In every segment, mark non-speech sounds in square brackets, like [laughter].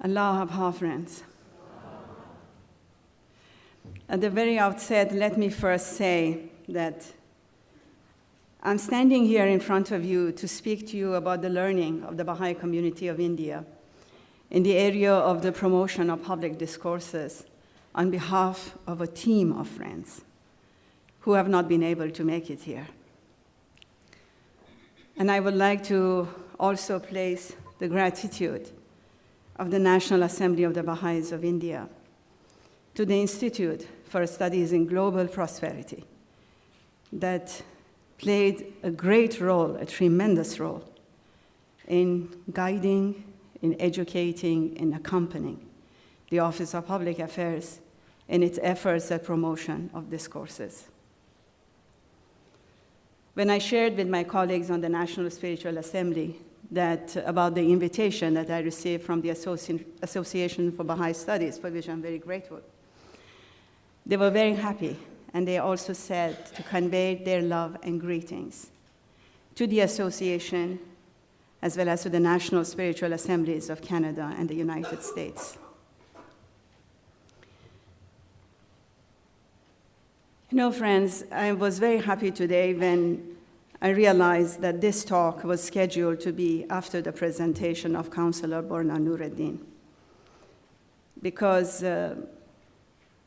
Allah Abha, friends. At the very outset, let me first say that I'm standing here in front of you to speak to you about the learning of the Baha'i community of India in the area of the promotion of public discourses on behalf of a team of friends who have not been able to make it here. And I would like to also place the gratitude of the National Assembly of the Baha'is of India to the Institute for Studies in Global Prosperity that played a great role, a tremendous role, in guiding, in educating, in accompanying the Office of Public Affairs in its efforts at promotion of discourses. When I shared with my colleagues on the National Spiritual Assembly that about the invitation that I received from the Associ Association for Baha'i Studies, for which I'm very grateful, they were very happy, and they also said to convey their love and greetings to the association as well as to the National Spiritual Assemblies of Canada and the United States. You know, friends, I was very happy today when I realized that this talk was scheduled to be after the presentation of Councillor Borna Noureddin, because uh,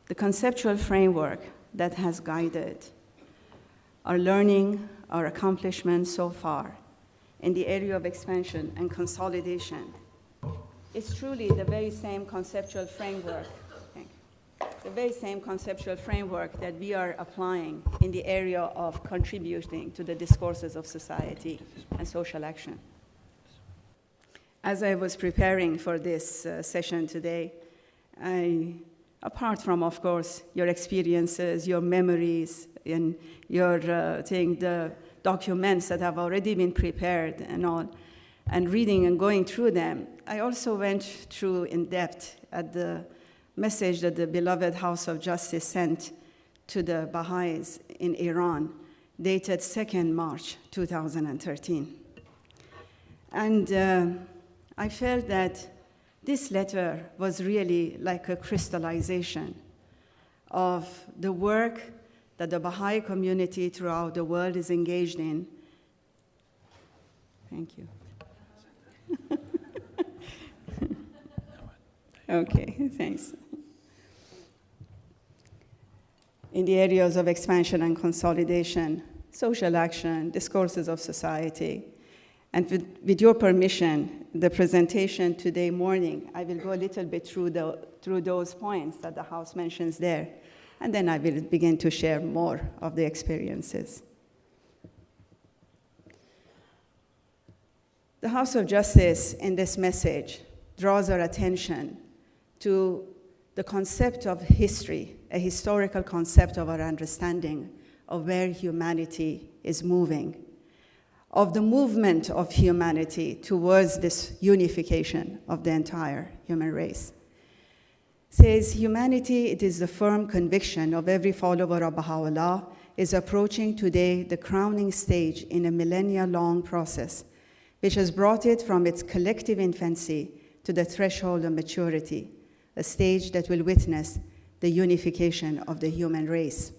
the conceptual framework that has guided our learning, our accomplishments so far in the area of expansion and consolidation is truly the very same conceptual framework the very same conceptual framework that we are applying in the area of contributing to the discourses of society and social action. As I was preparing for this uh, session today, I, apart from, of course, your experiences, your memories, and your uh, thing, the documents that have already been prepared and all, and reading and going through them, I also went through in depth at the message that the beloved House of Justice sent to the Baha'is in Iran, dated 2nd March 2013. And uh, I felt that this letter was really like a crystallization of the work that the Baha'i community throughout the world is engaged in. Thank you. [laughs] okay, [laughs] thanks. in the areas of expansion and consolidation, social action, discourses of society. And with, with, your permission, the presentation today morning, I will go a little bit through, the, through those points that the House mentions there, and then I will begin to share more of the experiences. The House of Justice in this message draws our attention to the concept of history, a historical concept of our understanding of where humanity is moving, of the movement of humanity towards this unification of the entire human race. Says humanity, it is the firm conviction of every follower of Baha'u'llah, is approaching today the crowning stage in a millennia-long process, which has brought it from its collective infancy to the threshold of maturity, a stage that will witness the unification of the human race.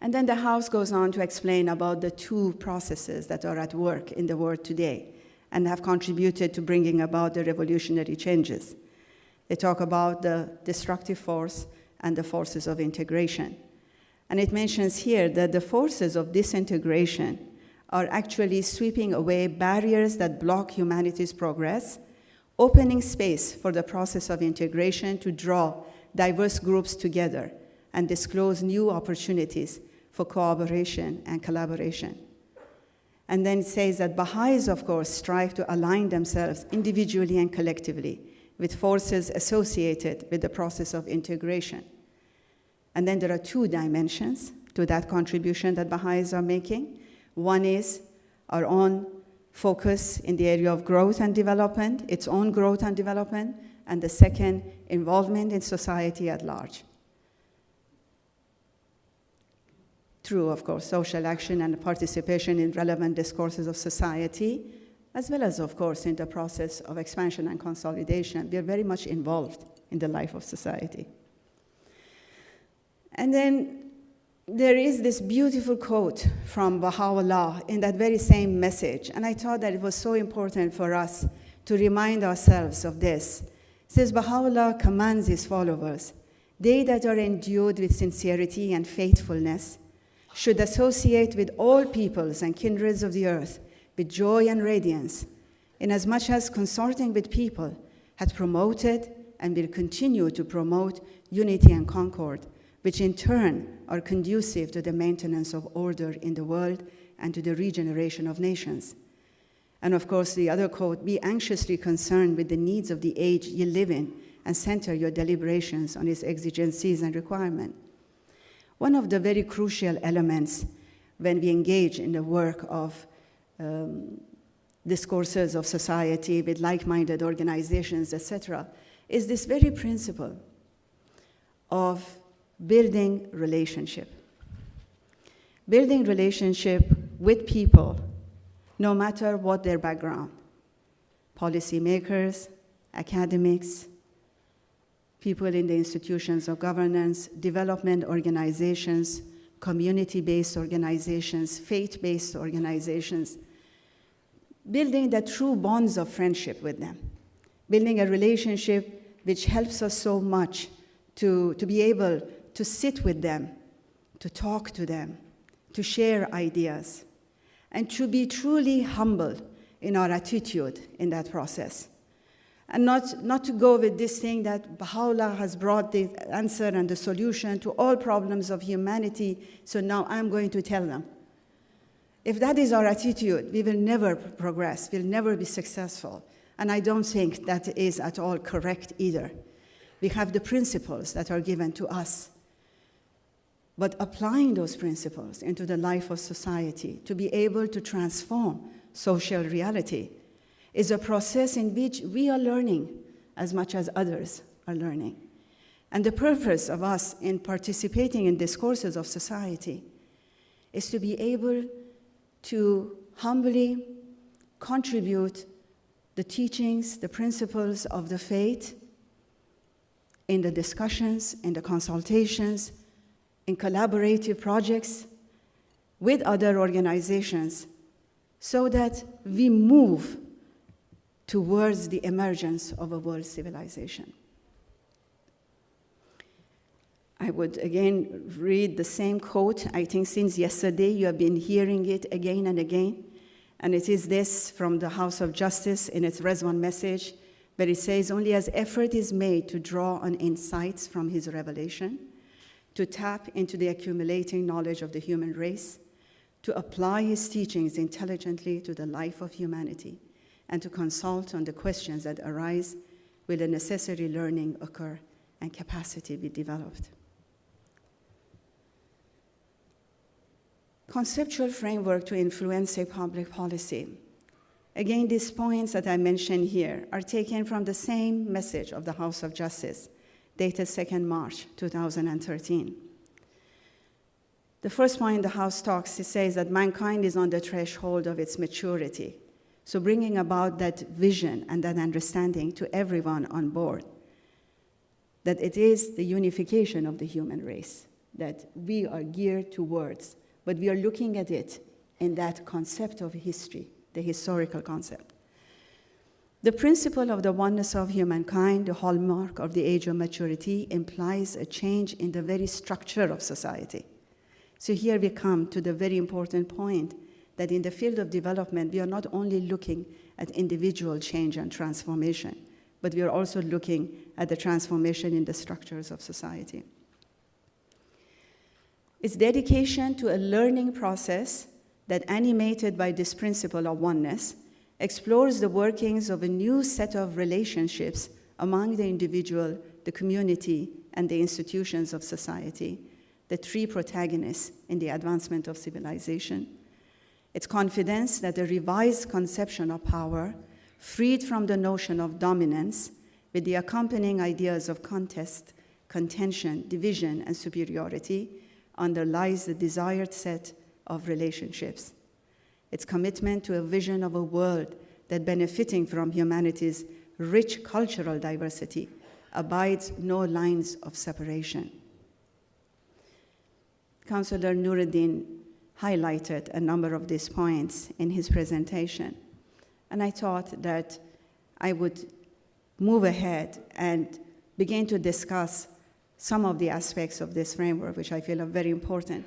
And then the House goes on to explain about the two processes that are at work in the world today and have contributed to bringing about the revolutionary changes. They talk about the destructive force and the forces of integration. And it mentions here that the forces of disintegration are actually sweeping away barriers that block humanity's progress opening space for the process of integration to draw diverse groups together and disclose new opportunities for cooperation and collaboration. And then it says that Baha'is, of course, strive to align themselves individually and collectively with forces associated with the process of integration. And then there are two dimensions to that contribution that Baha'is are making. One is our own focus in the area of growth and development, its own growth and development, and the second, involvement in society at large. Through, of course, social action and participation in relevant discourses of society, as well as, of course, in the process of expansion and consolidation. We are very much involved in the life of society. And then there is this beautiful quote from Baha'u'llah in that very same message, and I thought that it was so important for us to remind ourselves of this. It says Baha'u'llah commands his followers, they that are endued with sincerity and faithfulness should associate with all peoples and kindreds of the earth with joy and radiance, inasmuch as consorting with people had promoted and will continue to promote unity and concord, which in turn are conducive to the maintenance of order in the world and to the regeneration of nations. And of course, the other quote be anxiously concerned with the needs of the age you live in and center your deliberations on its exigencies and requirements. One of the very crucial elements when we engage in the work of um, discourses of society with like-minded organizations, etc., is this very principle of building relationship. Building relationship with people, no matter what their background, policymakers, academics, people in the institutions of governance, development organizations, community-based organizations, faith-based organizations, building the true bonds of friendship with them, building a relationship which helps us so much to, to be able to sit with them, to talk to them, to share ideas, and to be truly humble in our attitude in that process and not, not to go with this thing that Baha'u'llah has brought the answer and the solution to all problems of humanity, so now I'm going to tell them. If that is our attitude, we will never progress, we'll never be successful. And I don't think that is at all correct either. We have the principles that are given to us. But applying those principles into the life of society to be able to transform social reality is a process in which we are learning as much as others are learning. And the purpose of us in participating in discourses of society is to be able to humbly contribute the teachings, the principles of the faith in the discussions, in the consultations, in collaborative projects with other organizations so that we move towards the emergence of a world civilization. I would again read the same quote. I think since yesterday you have been hearing it again and again. And it is this from the House of Justice in its Ridwan message, where it says, Only as effort is made to draw on insights from his revelation, to tap into the accumulating knowledge of the human race, to apply his teachings intelligently to the life of humanity, and to consult on the questions that arise will the necessary learning occur and capacity be developed. Conceptual framework to influence a public policy. Again, these points that I mentioned here are taken from the same message of the House of Justice, dated 2nd March 2013. The first point in the House talks, it says that mankind is on the threshold of its maturity so bringing about that vision and that understanding to everyone on board, that it is the unification of the human race that we are geared towards, but we are looking at it in that concept of history, the historical concept. The principle of the oneness of humankind, the hallmark of the age of maturity, implies a change in the very structure of society. So here we come to the very important point that in the field of development, we are not only looking at individual change and transformation, but we are also looking at the transformation in the structures of society. Its dedication to a learning process that, animated by this principle of oneness, explores the workings of a new set of relationships among the individual, the community, and the institutions of society, the three protagonists in the advancement of civilization its confidence that a revised conception of power, freed from the notion of dominance, with the accompanying ideas of contest, contention, division, and superiority, underlies the desired set of relationships. Its commitment to a vision of a world that benefiting from humanity's rich cultural diversity abides no lines of separation. Councillor Noureddin highlighted a number of these points in his presentation. And I thought that I would move ahead and begin to discuss some of the aspects of this framework, which I feel are very important.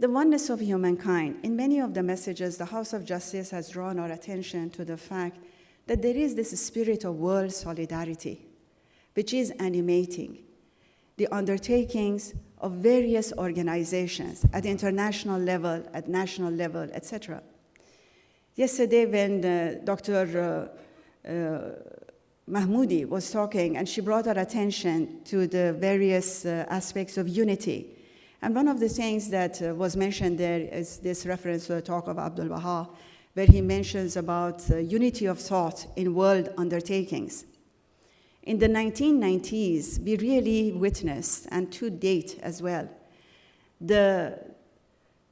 The oneness of humankind. In many of the messages, the House of Justice has drawn our attention to the fact that there is this spirit of world solidarity, which is animating the undertakings of various organizations at international level, at national level, etc. Yesterday, when uh, Dr. Uh, uh, Mahmoudi was talking, and she brought our attention to the various uh, aspects of unity. And one of the things that uh, was mentioned there is this reference to the talk of Abdul Baha, where he mentions about uh, unity of thought in world undertakings. In the 1990s, we really witnessed, and to date as well, the,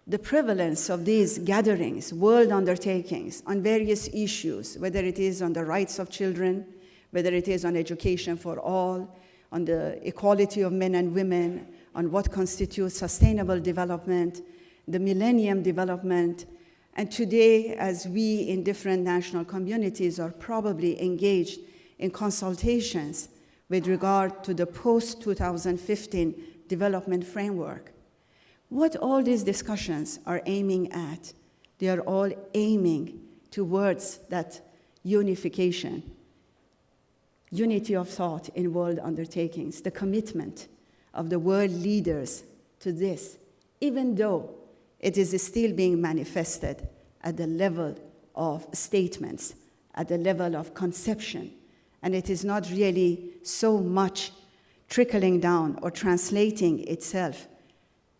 the prevalence of these gatherings, world undertakings on various issues, whether it is on the rights of children, whether it is on education for all, on the equality of men and women, on what constitutes sustainable development, the millennium development, and today, as we in different national communities are probably engaged in consultations with regard to the post-2015 development framework. What all these discussions are aiming at, they are all aiming towards that unification, unity of thought in world undertakings, the commitment of the world leaders to this, even though it is still being manifested at the level of statements, at the level of conception, and it is not really so much trickling down or translating itself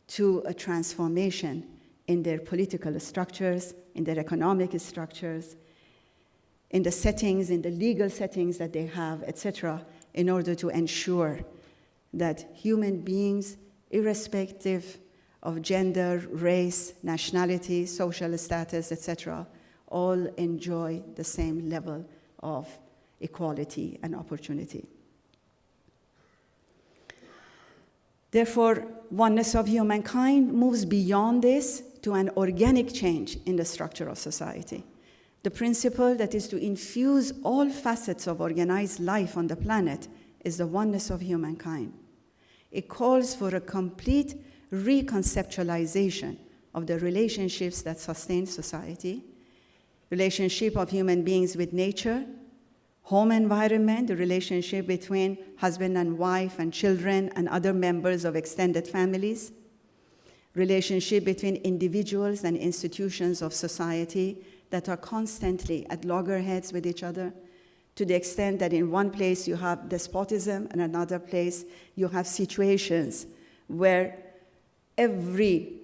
to a transformation in their political structures, in their economic structures, in the settings, in the legal settings that they have, etc., in order to ensure that human beings, irrespective of gender, race, nationality, social status, etc., all enjoy the same level of equality, and opportunity. Therefore, oneness of humankind moves beyond this to an organic change in the structure of society. The principle that is to infuse all facets of organized life on the planet is the oneness of humankind. It calls for a complete reconceptualization of the relationships that sustain society, relationship of human beings with nature, home environment, the relationship between husband and wife and children and other members of extended families, relationship between individuals and institutions of society that are constantly at loggerheads with each other, to the extent that in one place you have despotism and another place you have situations where every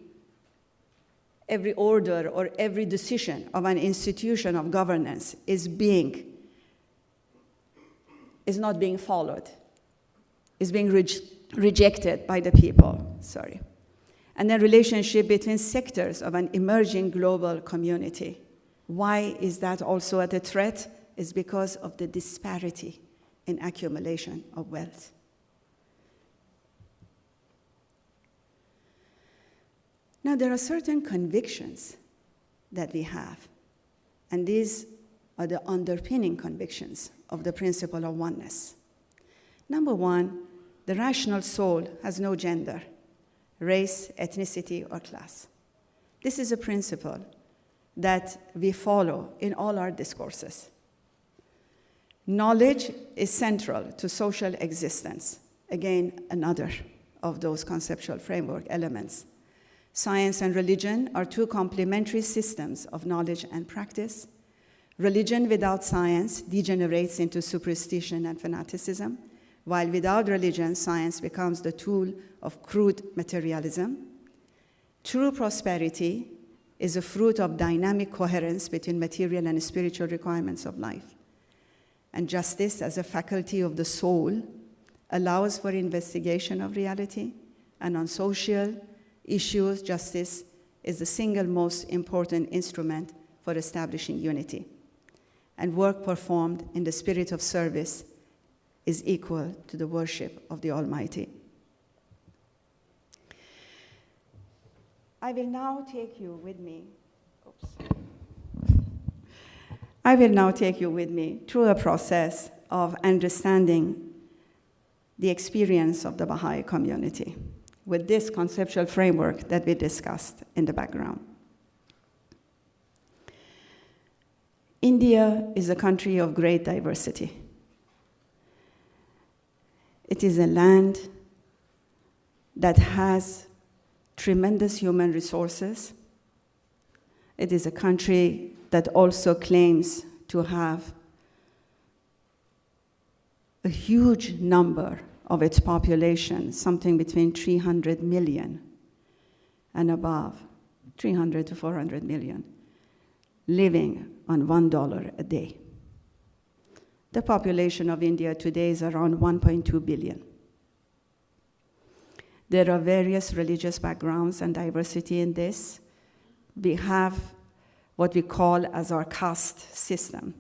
every order or every decision of an institution of governance is being is not being followed, is being re rejected by the people, sorry. And then relationship between sectors of an emerging global community. Why is that also at a threat? Is because of the disparity in accumulation of wealth. Now, there are certain convictions that we have, and these are the underpinning convictions of the principle of oneness. Number one, the rational soul has no gender, race, ethnicity, or class. This is a principle that we follow in all our discourses. Knowledge is central to social existence. Again, another of those conceptual framework elements. Science and religion are two complementary systems of knowledge and practice. Religion without science degenerates into superstition and fanaticism, while without religion, science becomes the tool of crude materialism. True prosperity is a fruit of dynamic coherence between material and spiritual requirements of life. And justice, as a faculty of the soul, allows for investigation of reality, and on social issues, justice is the single most important instrument for establishing unity. and work performed in the spirit of service is equal to the worship of the Almighty. I will now take you with me. I will now take you with me through a process of understanding the experience of the Baha'i community with this conceptual framework that we discussed in the background. India is a country of great diversity. It is a land that has tremendous human resources. It is a country that also claims to have a huge number of its population, something between 300 million and above, 300 to 400 million, living on $1 a day. The population of India today is around 1.2 billion. There are various religious backgrounds and diversity in this. We have what we call as our caste system,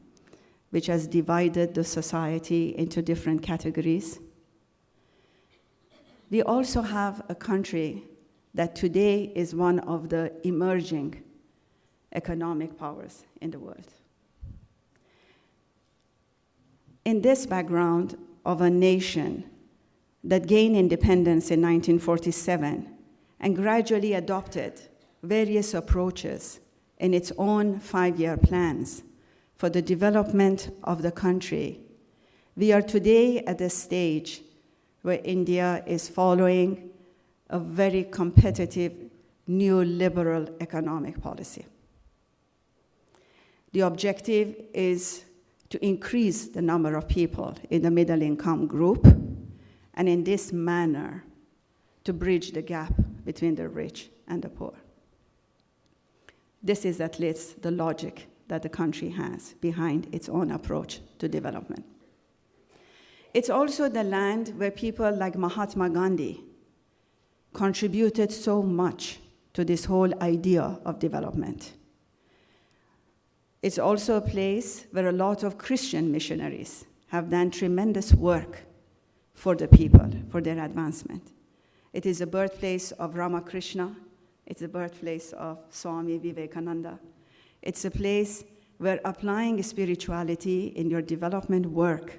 which has divided the society into different categories. We also have a country that today is one of the emerging economic powers in the world. In this background of a nation that gained independence in 1947 and gradually adopted various approaches in its own five year plans for the development of the country, we are today at a stage where India is following a very competitive neoliberal economic policy. The objective is to increase the number of people in the middle income group, and in this manner, to bridge the gap between the rich and the poor. This is at least the logic that the country has behind its own approach to development. It's also the land where people like Mahatma Gandhi contributed so much to this whole idea of development. It's also a place where a lot of Christian missionaries have done tremendous work for the people, for their advancement. It is the birthplace of Ramakrishna. It's the birthplace of Swami Vivekananda. It's a place where applying spirituality in your development work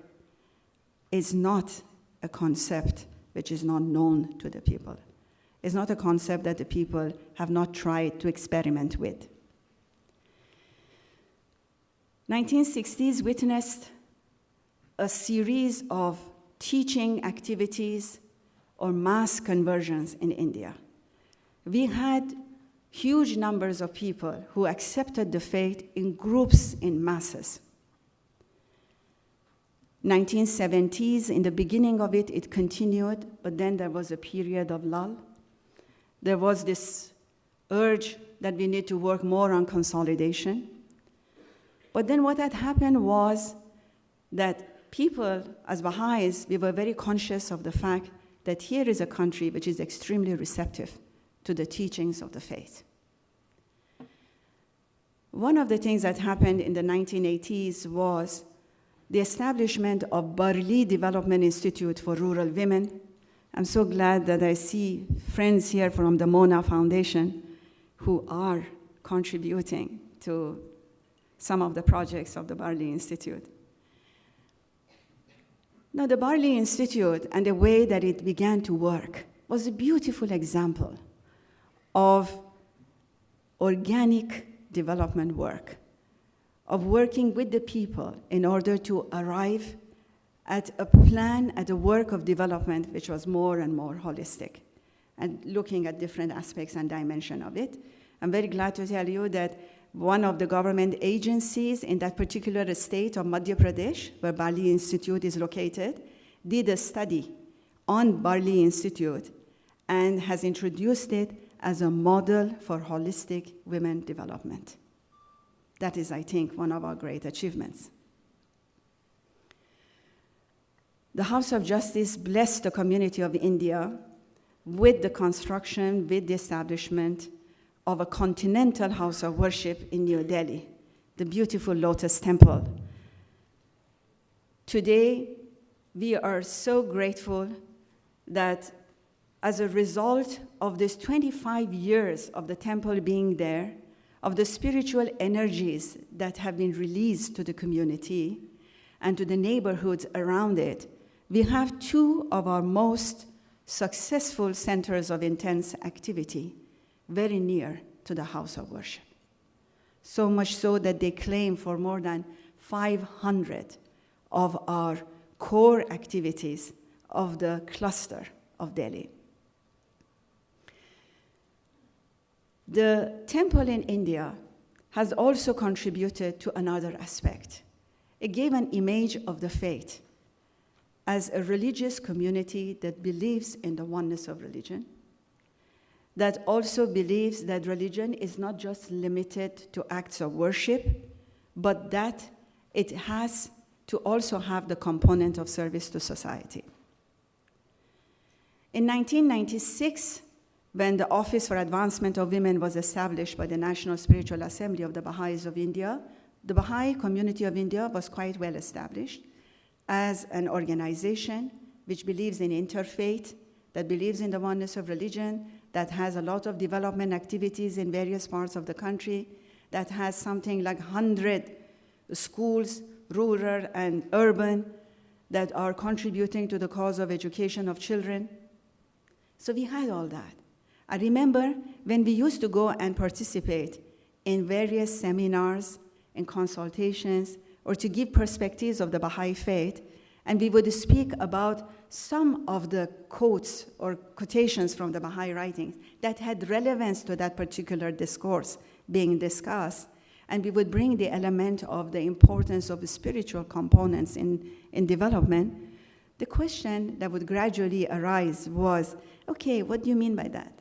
is not a concept which is not known to the people. It's not a concept that the people have not tried to experiment with. 1960s witnessed a series of teaching activities or mass conversions in India. We had huge numbers of people who accepted the faith in groups in masses. 1970s, in the beginning of it, it continued, but then there was a period of lull. There was this urge that we need to work more on consolidation. But then what had happened was that people, as Baha'is, we were very conscious of the fact that here is a country which is extremely receptive to the teachings of the faith. One of the things that happened in the 1980s was the establishment of Barli Development Institute for Rural Women. I'm so glad that I see friends here from the Mona Foundation who are contributing to some of the projects of the Barli Institute. Now, the Barli Institute and the way that it began to work was a beautiful example of organic development work, of working with the people in order to arrive at a plan, at a work of development which was more and more holistic and looking at different aspects and dimension of it. I'm very glad to tell you that one of the government agencies in that particular state of Madhya Pradesh, where Barli Institute is located, did a study on Barli Institute and has introduced it as a model for holistic women development. That is, I think, one of our great achievements. The House of Justice blessed the community of India with the construction, with the establishment of a continental house of worship in New Delhi, the beautiful Lotus Temple, Today, we are so grateful that as a result of this 25 years of the temple being there, of the spiritual energies that have been released to the community and to the neighborhoods around it, we have two of our most successful centers of intense activity very near to the house of worship. So much so that they claim for more than 500 of our core activities of the cluster of Delhi. The temple in India has also contributed to another aspect. It gave an image of the faith as a religious community that believes in the oneness of religion, that also believes that religion is not just limited to acts of worship, but that it has to also have the component of service to society. In 1996, when the Office for Advancement of Women was established by the National Spiritual Assembly of the Baha'is of India, the Baha'i community of India was quite well established as an organization which believes in interfaith, that believes in the oneness of religion, that has a lot of development activities in various parts of the country, that has something like 100 schools, rural and urban, that are contributing to the cause of education of children. So we had all that. I remember when we used to go and participate in various seminars and consultations or to give perspectives of the Baha'i faith, and we would speak about some of the quotes or quotations from the Baha'i writings that had relevance to that particular discourse being discussed, and we would bring the element of the importance of the spiritual components in, in development, the question that would gradually arise was, okay, what do you mean by that?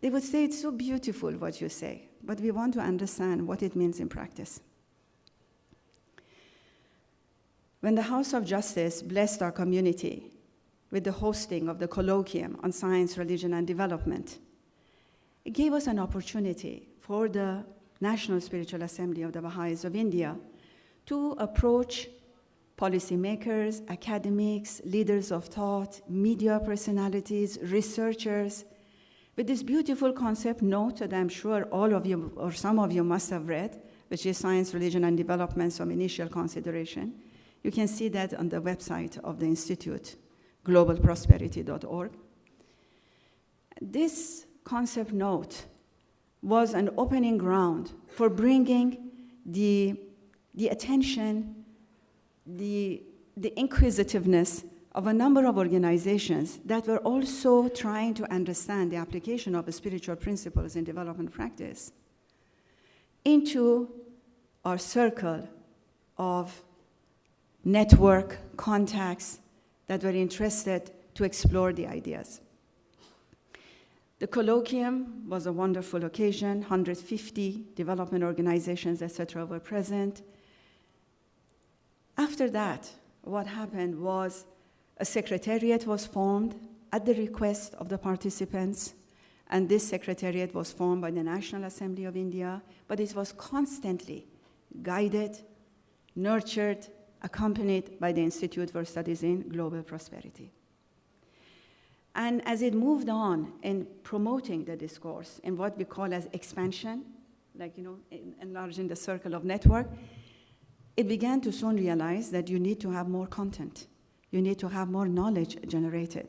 They would say, It's so beautiful what you say, but we want to understand what it means in practice. When the House of Justice blessed our community with the hosting of the colloquium on science, religion, and development, it gave us an opportunity for the National Spiritual Assembly of the Baha'is of India to approach policymakers, academics, leaders of thought, media personalities, researchers, with this beautiful concept note that I'm sure all of you or some of you must have read, which is Science, Religion, and Development, some initial consideration. You can see that on the website of the Institute, globalprosperity.org. This concept note was an opening ground for bringing the, the attention, the, the inquisitiveness of a number of organizations that were also trying to understand the application of spiritual principles in development practice into our circle of network contacts that were interested to explore the ideas. The colloquium was a wonderful occasion. 150 development organizations, etc., were present. After that, what happened was a secretariat was formed at the request of the participants, and this secretariat was formed by the National Assembly of India, but it was constantly guided, nurtured, accompanied by the Institute for Studies in Global Prosperity. And as it moved on in promoting the discourse in what we call as expansion, like, you know, enlarging the circle of network, it began to soon realize that you need to have more content. You need to have more knowledge generated.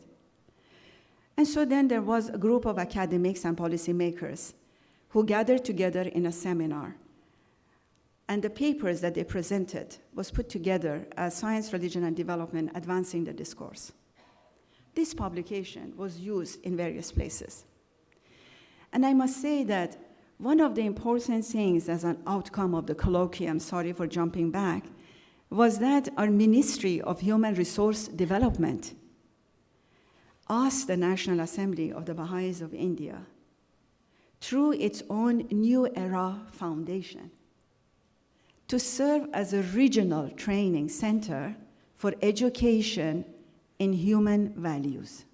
And so then there was a group of academics and policymakers who gathered together in a seminar. And the papers that they presented was put together as Science, Religion, and Development Advancing the Discourse. This publication was used in various places. And I must say that one of the important things as an outcome of the colloquium, sorry for jumping back, was that our Ministry of Human Resource Development asked the National Assembly of the Baha'is of India, through its own New Era Foundation, to serve as a regional training center for education in human values.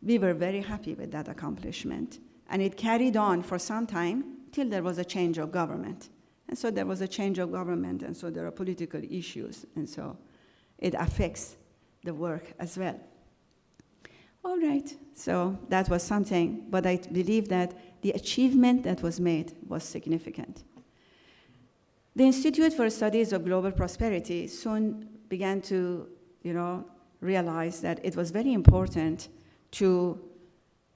We were very happy with that accomplishment, and it carried on for some time till there was a change of government And so there was a change of government, and so there are political issues, and so it affects the work as well. All right, so that was something, but I believe that the achievement that was made was significant. The Institute for Studies of Global Prosperity soon began to, you know, realize that it was very important to,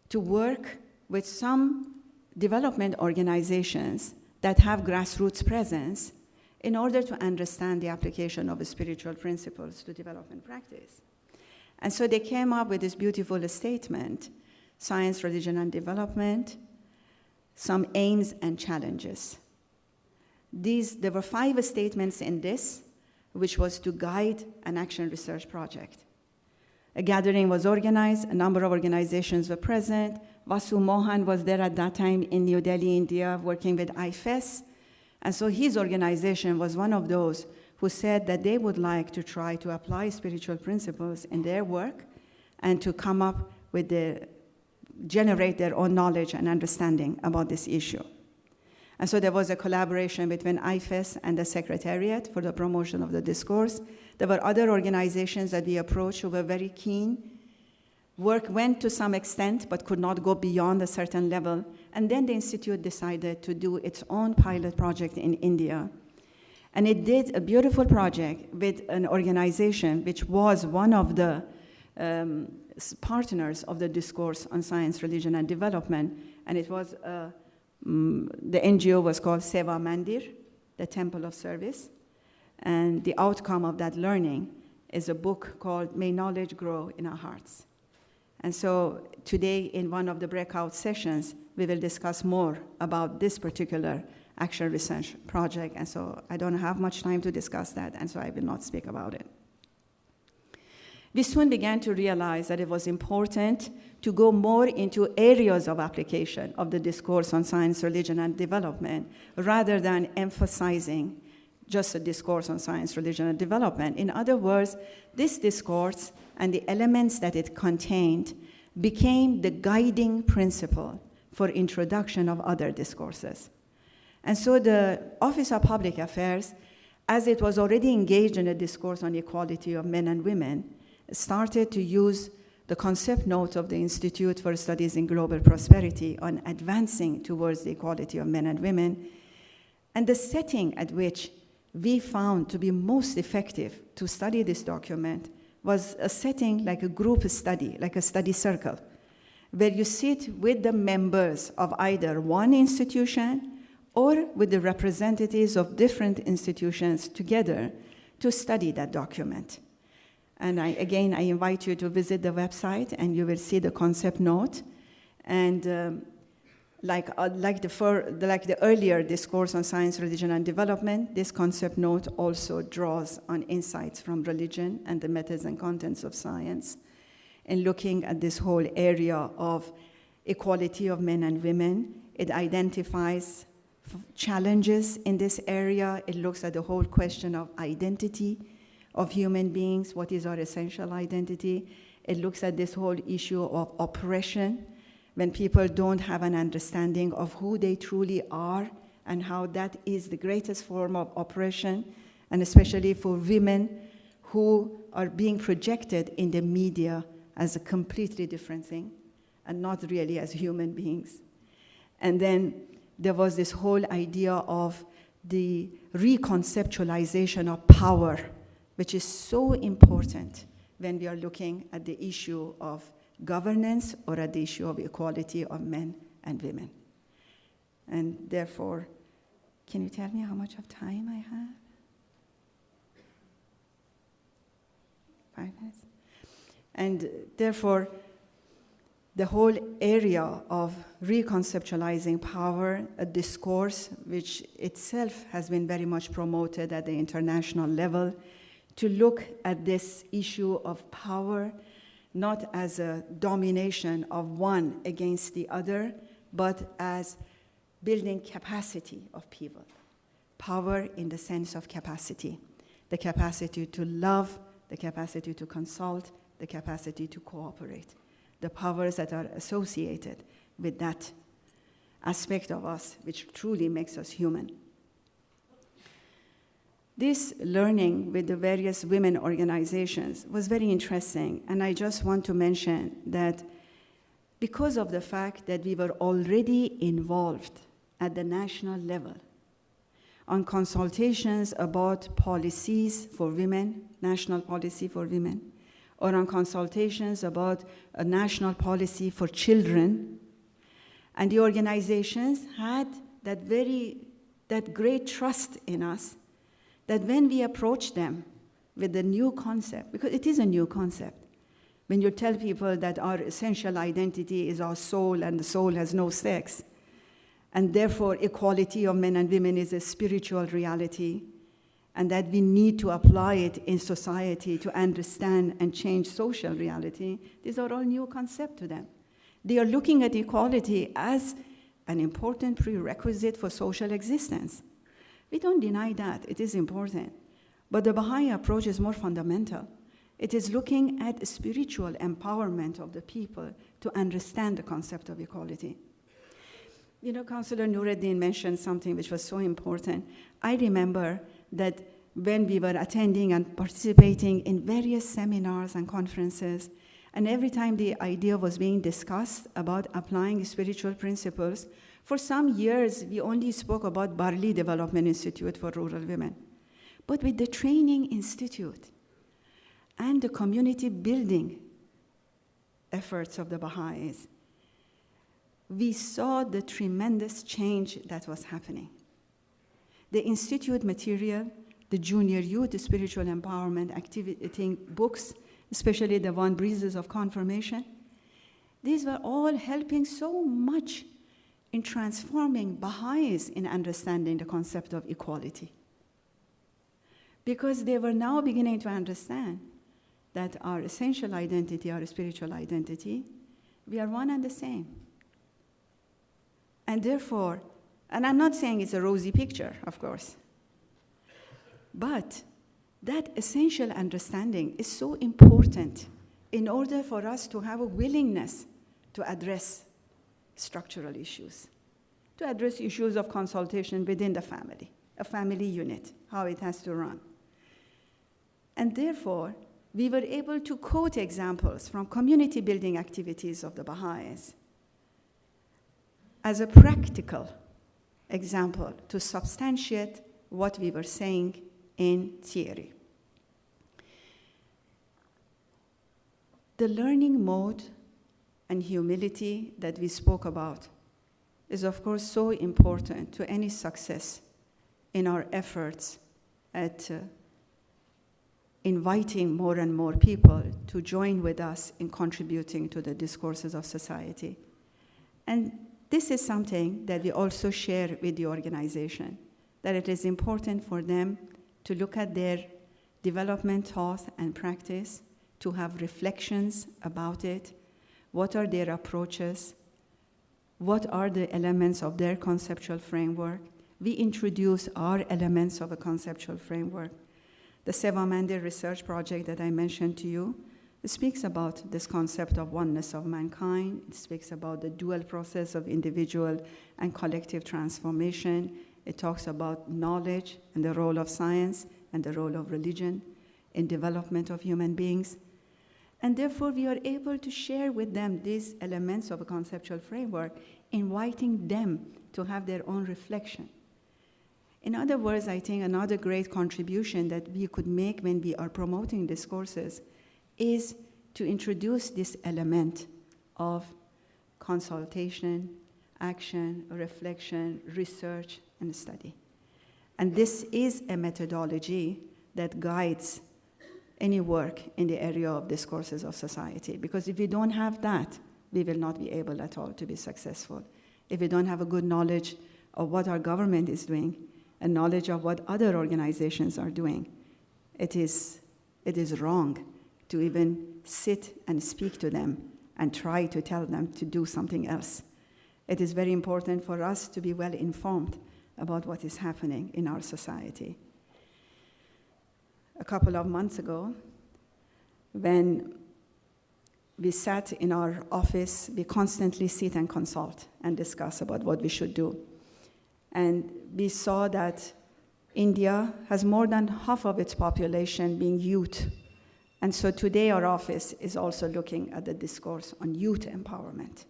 to work with some development organizations that have grassroots presence in order to understand the application of spiritual principles to development practice. And so they came up with this beautiful statement science, religion, and development, some aims and challenges. These, there were five statements in this, which was to guide an action research project. A gathering was organized, a number of organizations were present. Vasu Mohan was there at that time in New Delhi, India, working with IFES. And so his organization was one of those who said that they would like to try to apply spiritual principles in their work and to come up with the, generate their own knowledge and understanding about this issue. And so there was a collaboration between IFES and the Secretariat for the promotion of the discourse. There were other organizations that we approached who were very keen. Work went to some extent, but could not go beyond a certain level. And then the Institute decided to do its own pilot project in India. And it did a beautiful project with an organization which was one of the um, partners of the discourse on science, religion, and development. And it was uh, um, the NGO was called Seva Mandir, the Temple of Service. And the outcome of that learning is a book called May Knowledge Grow in Our Hearts. And so today, in one of the breakout sessions, we will discuss more about this particular action research project. And so I don't have much time to discuss that, and so I will not speak about it. We soon began to realize that it was important to go more into areas of application of the discourse on science, religion, and development rather than emphasizing just a discourse on science, religion, and development. In other words, this discourse and the elements that it contained became the guiding principle for introduction of other discourses. And so the Office of Public Affairs, as it was already engaged in a discourse on equality of men and women, started to use the concept note of the Institute for Studies in Global Prosperity on advancing towards the equality of men and women, and the setting at which we found to be most effective to study this document was a setting like a group study, like a study circle, where you sit with the members of either one institution or with the representatives of different institutions together to study that document. And I, again, I invite you to visit the website and you will see the concept note. And um, like, uh, like, the for, like the earlier discourse on science, religion, and development, this concept note also draws on insights from religion and the methods and contents of science in looking at this whole area of equality of men and women. It identifies challenges in this area. It looks at the whole question of identity of human beings, what is our essential identity. It looks at this whole issue of oppression, when people don't have an understanding of who they truly are and how that is the greatest form of oppression, and especially for women who are being projected in the media as a completely different thing and not really as human beings. And then there was this whole idea of the reconceptualization of power which is so important when we are looking at the issue of governance or at the issue of equality of men and women. And therefore, can you tell me how much of time I have? Five minutes? And therefore, the whole area of reconceptualizing power, a discourse which itself has been very much promoted at the international level, to look at this issue of power not as a domination of one against the other, but as building capacity of people. Power in the sense of capacity the capacity to love, the capacity to consult, the capacity to cooperate, the powers that are associated with that aspect of us which truly makes us human. This learning with the various women organizations was very interesting, and I just want to mention that because of the fact that we were already involved at the national level on consultations about policies for women, national policy for women, or on consultations about a national policy for children. And the organizations had that very, that great trust in us that when we approach them with the new concept, because it is a new concept, when you tell people that our essential identity is our soul and the soul has no sex, and therefore equality of men and women is a spiritual reality, and that we need to apply it in society to understand and change social reality, these are all new concepts to them. They are looking at equality as an important prerequisite for social existence. We don't deny that, it is important. But the Baha'i approach is more fundamental. It is looking at spiritual empowerment of the people to understand the concept of equality. You know, Councillor Noureddin mentioned something which was so important. I remember that when we were attending and participating in various seminars and conferences, and every time the idea was being discussed about applying spiritual principles, for some years we only spoke about Barli Development Institute for Rural Women. But with the Training Institute and the community building efforts of the Baha'is, we saw the tremendous change that was happening. The institute material, the junior youth spiritual empowerment activity books, especially the one Breezes of Confirmation. These were all helping so much in transforming Baha'is in understanding the concept of equality. Because they were now beginning to understand that our essential identity, our spiritual identity, we are one and the same. And therefore, and I'm not saying it's a rosy picture, of course, but that essential understanding is so important in order for us to have a willingness to address structural issues, to address issues of consultation within the family, a family unit, how it has to run. And therefore, we were able to quote examples from community building activities of the Baha'is as a practical example to substantiate what we were saying in theory. The learning mode and humility that we spoke about is, of course, so important to any success in our efforts at uh, inviting more and more people to join with us in contributing to the discourses of society. And this is something that we also share with the organization, that it is important for them to look at their development thought and practice, to have reflections about it, what are their approaches, what are the elements of their conceptual framework. We introduce our elements of a conceptual framework. The Seva Mandir research project that I mentioned to you speaks about this concept of oneness of mankind. It speaks about the dual process of individual and collective transformation. It talks about knowledge and the role of science and the role of religion in development of human beings. And therefore, we are able to share with them these elements of a conceptual framework, inviting them to have their own reflection. In other words, I think another great contribution that we could make when we are promoting discourses is to introduce this element of consultation, action, reflection, research, and study. And this is a methodology that guides any work in the area of discourses of society. Because if we don't have that, we will not be able at all to be successful. If we don't have a good knowledge of what our government is doing, and knowledge of what other organizations are doing, it is, it is wrong to even sit and speak to them and try to tell them to do something else. It is very important for us to be well informed about what is happening in our society. A couple of months ago, when we sat in our office, we constantly sit and consult and discuss about what we should do. And we saw that India has more than half of its population being youth. And so today our office is also looking at the discourse on youth empowerment.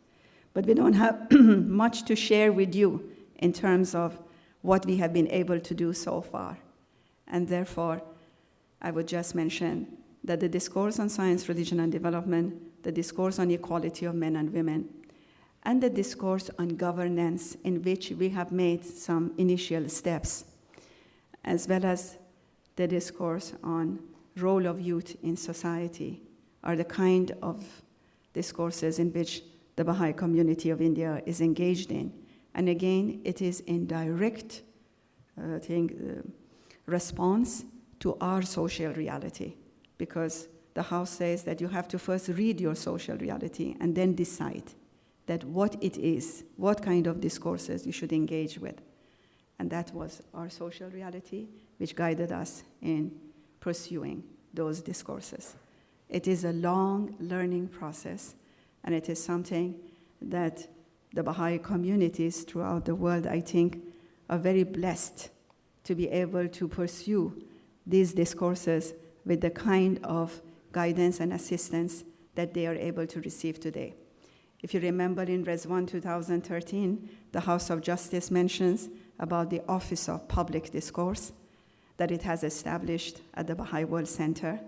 But we don't have [clears throat] much to share with you in terms of what we have been able to do so far. And therefore, I would just mention that the discourse on science, religion, and development, the discourse on equality of men and women, and the discourse on governance, in which we have made some initial steps, as well as the discourse on role of youth in society, are the kind of discourses in which the Baha'i community of India is engaged in. And again, it is in direct uh, thing, uh, response to our social reality, because the House says that you have to first read your social reality and then decide that what it is, what kind of discourses you should engage with. And that was our social reality, which guided us in pursuing those discourses. It is a long learning process, and it is something that the Baha'i communities throughout the world, I think, are very blessed to be able to pursue these discourses with the kind of guidance and assistance that they are able to receive today. If you remember in Ridván 2013, the House of Justice mentions about the Office of Public Discourse that it has established at the Baha'i World Center,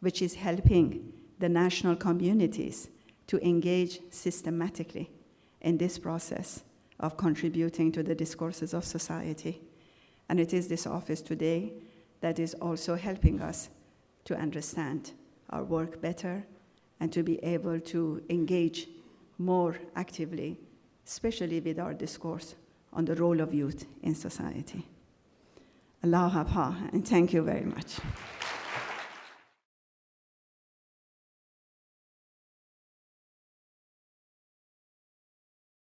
which is helping the national communities to engage systematically in this process of contributing to the discourses of society. And it is this office today that is also helping us to understand our work better and to be able to engage more actively, especially with our discourse on the role of youth in society. Allah and thank you very much.